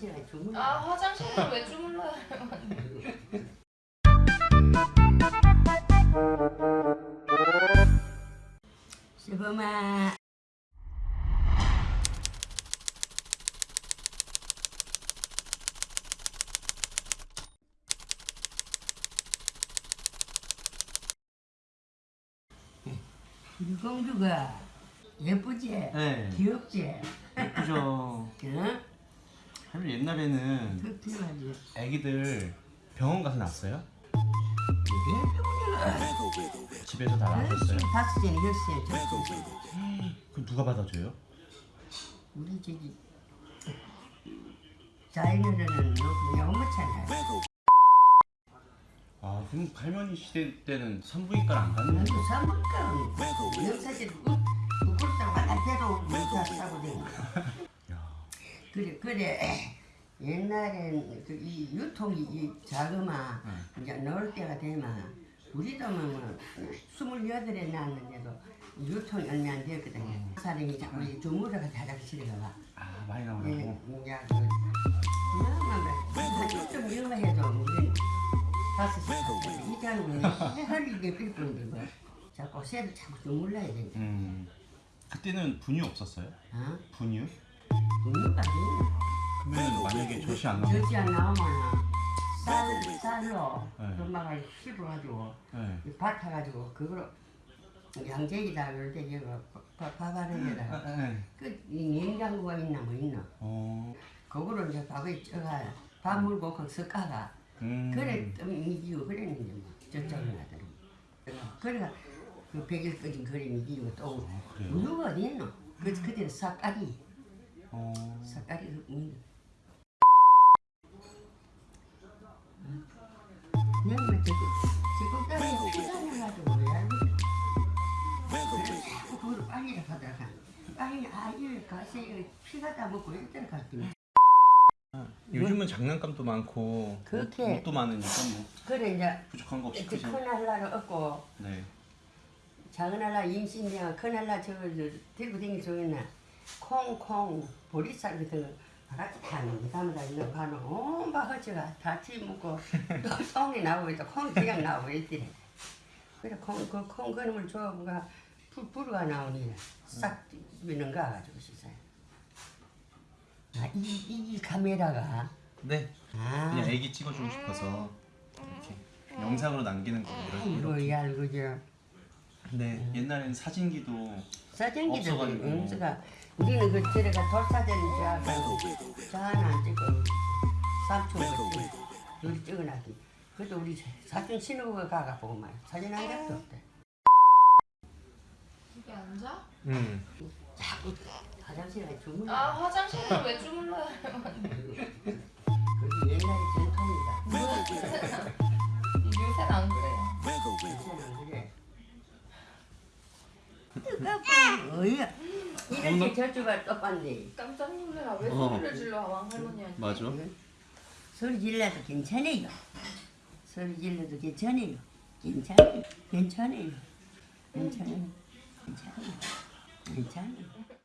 화장실에 주물러. 아 화장실에 왜 주물러요? 시범아. 우리 공주가 예쁘지? 네. 귀엽지? 예쁘죠. 응? 할머니 옛날에는 그 필요하지. 아기들 병원 가서 낳았어요? 집에서 다 낳으셨어요? 다섯 시에 시에 그럼 누가 받아줘요? 우리 저기 자연어른은 그냥 엄마잖아. 아 그럼 할머니 시대 때는 산부인과를 안 갔는데 사먹까 영사실 구글장 바깥에도 문자 싸고. 야, 그래 그래 옛날엔 그 이 유통이 이 자그마 이제 넣을 때가 되면 우리도 뭐 스물여덟에 낳았는데도 유통이 얼마 안 되었거든요. 사람이 자꾸 이 주무러가 화장실에 가. 아 많이 예, 나오라고 이제 그 그나마 좀 다섯 시뭐 자꾸 새를 자꾸 주물러야 된다. 음 그때는 분유 없었어요? 어? 분유? 분유가 있나? 그러면 만약에 젖이 안 나오면 젖이 안 나오면 쌀, 쌀로 네. 엄마가 씹어가지고 네. 밭아가지고 그거로 양재기다 그럴 때 이거 네. 그 냉장고가 있나 뭐 있나 어, 그거로 이제 밥에 쪄가 밥 물고 그 섞어가 음. 그래 좀 이기고 그랬는데 뭐 저쪽에 나더라고 그래가 그 백일 꺼진 그림이 이기고 또 아? 우유가 어디 있노 그 그때는 싹가리 어, 싹가리. 그냥 뭐 저기 지금 땅에 피자해가지고 왜 자꾸 그걸 빨리 가다가 빨리 아이를 가세요 피가 다 먹고 일단 갔더니 요즘은 장난감도 많고 그렇게. 옷, 옷도 많으니까 뭐 그래 이제 부족한 거 없이. 큰 할라를 얻고 네. 작은 할라 임신이야 큰 할라 저거 저 들고 다니는 저 있나 콩콩 보리쌀 같은 거 바가지 타는 거 담아다 있는 가는 온바 허지가 다치 먹고 또 똥이 나오고 있다. 콩이 그냥 나오고 있더래 그래 콩그콩 그놈을 줘가 불 불가 나오니 싹 비는 가 가지고 씻어요 아이 이 카메라가. 네. 아. 그냥 애기 찍어주고 싶어서 이렇게 영상으로 남기는 거예요. 아이고 야 이거 저 네. 옛날엔 사진기도 사진기도 없어가지고. 음수가 우리는 그 저래가 돌사진 저하고 저 하나 안 찍고 삼촌 둘이 찍어놨지 그래도 우리 사촌 신우가 가가 보고 말 사진 한 장도 없대 이게 앉아? 음. 자꾸 화장실에 주물러 아 화장실에 왜 주물러요? 그게 옛날의 전통이다 요새는 안 그래요. 어이야 이렇게 저쪽을 똑같네 깜짝 놀래라. 왜 어. 소리를 질러 왕 할머니한테? 맞아. 소리 질러도 괜찮아요. 소리 질러도 괜찮아요. 괜찮아요. 괜찮아요. 괜찮아요. 괜찮아요. 괜찮아요.